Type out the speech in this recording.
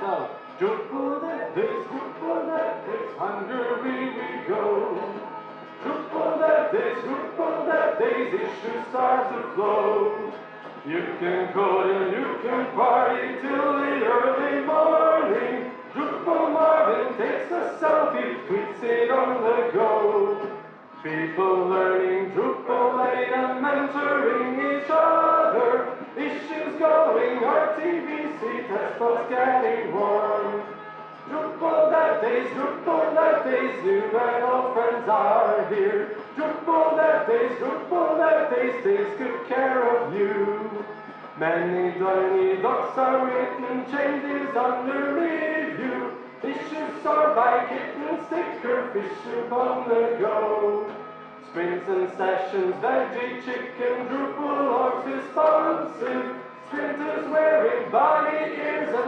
So, Drupal Dev Days, Drupal Dev Days, Hungary we go. Drupal Dev Days, Drupal Dev Days, issues start to flow. You can code and you can party till the early morning. Drupal Marvin takes a selfie, tweets it on the go. People learning Drupal and mentoring each other. Issues going, RTBC getting warm. Drupal Dev Days, Drupal Dev Days, new and old friends are here. Drupal Dev Days, Drupal Dev Days, takes good care of you. Many tiny docs are written, changes under review. Issues are by kitten, sticker, fish on the go. Sprints and sessions, veggie, chicken, Drupal logs responsive. Ears and bit of